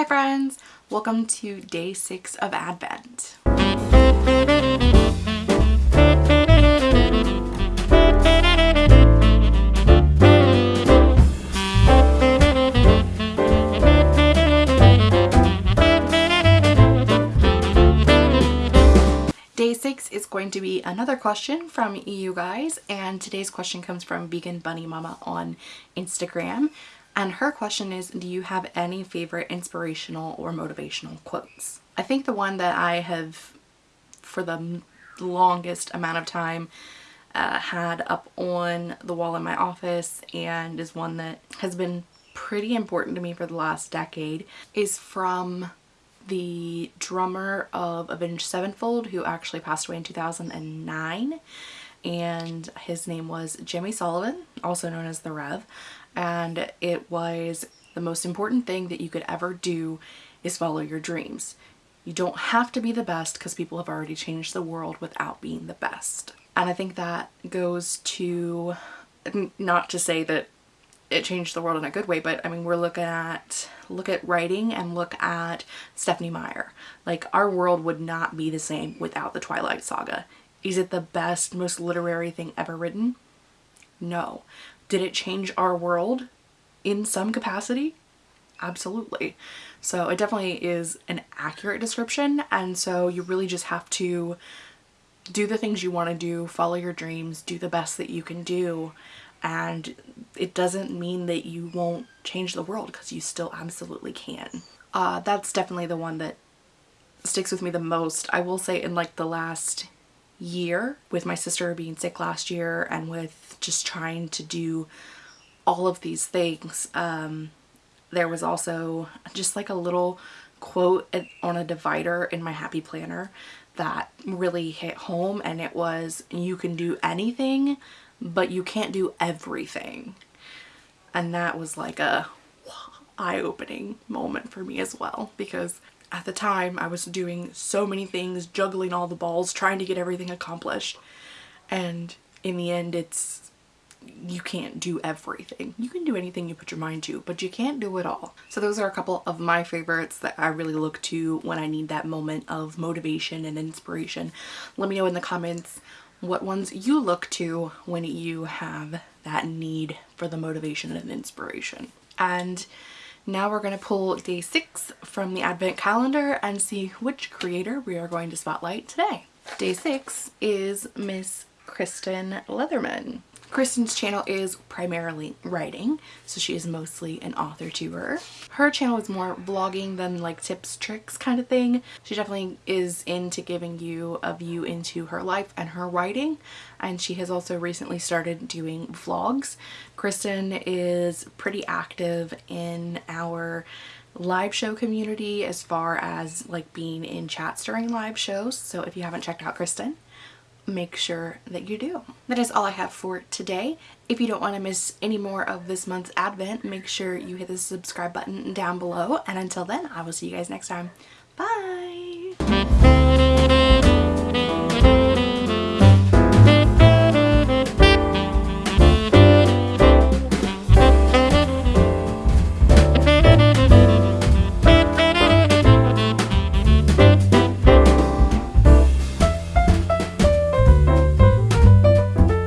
Hi friends! Welcome to day six of Advent. Day six is going to be another question from you guys and today's question comes from Vegan Bunny Mama on Instagram and her question is, do you have any favorite inspirational or motivational quotes? I think the one that I have, for the longest amount of time, uh, had up on the wall in my office and is one that has been pretty important to me for the last decade is from the drummer of Avenged Sevenfold who actually passed away in 2009 and his name was Jimmy Sullivan, also known as The Rev and it was the most important thing that you could ever do is follow your dreams. You don't have to be the best because people have already changed the world without being the best. And I think that goes to, not to say that it changed the world in a good way, but I mean, we're looking at, look at writing and look at Stephenie Meyer. Like our world would not be the same without the Twilight Saga. Is it the best, most literary thing ever written? No. Did it change our world in some capacity? Absolutely. So it definitely is an accurate description and so you really just have to do the things you want to do, follow your dreams, do the best that you can do and it doesn't mean that you won't change the world because you still absolutely can. Uh, that's definitely the one that sticks with me the most. I will say in like the last year with my sister being sick last year and with just trying to do all of these things. Um, there was also just like a little quote on a divider in my happy planner that really hit home and it was you can do anything but you can't do everything and that was like a eye-opening moment for me as well because at the time I was doing so many things, juggling all the balls, trying to get everything accomplished. And in the end, it's, you can't do everything. You can do anything you put your mind to, but you can't do it all. So those are a couple of my favorites that I really look to when I need that moment of motivation and inspiration. Let me know in the comments what ones you look to when you have that need for the motivation and inspiration. And now we're going to pull day six from the advent calendar and see which creator we are going to spotlight today. Day six is Miss Kristen Leatherman. Kristen's channel is primarily writing, so she is mostly an author to her. Her channel is more vlogging than like tips, tricks kind of thing. She definitely is into giving you a view into her life and her writing, and she has also recently started doing vlogs. Kristen is pretty active in our live show community as far as like being in chats during live shows, so if you haven't checked out Kristen, make sure that you do. That is all I have for today. If you don't want to miss any more of this month's advent, make sure you hit the subscribe button down below. And until then, I will see you guys next time. Bye!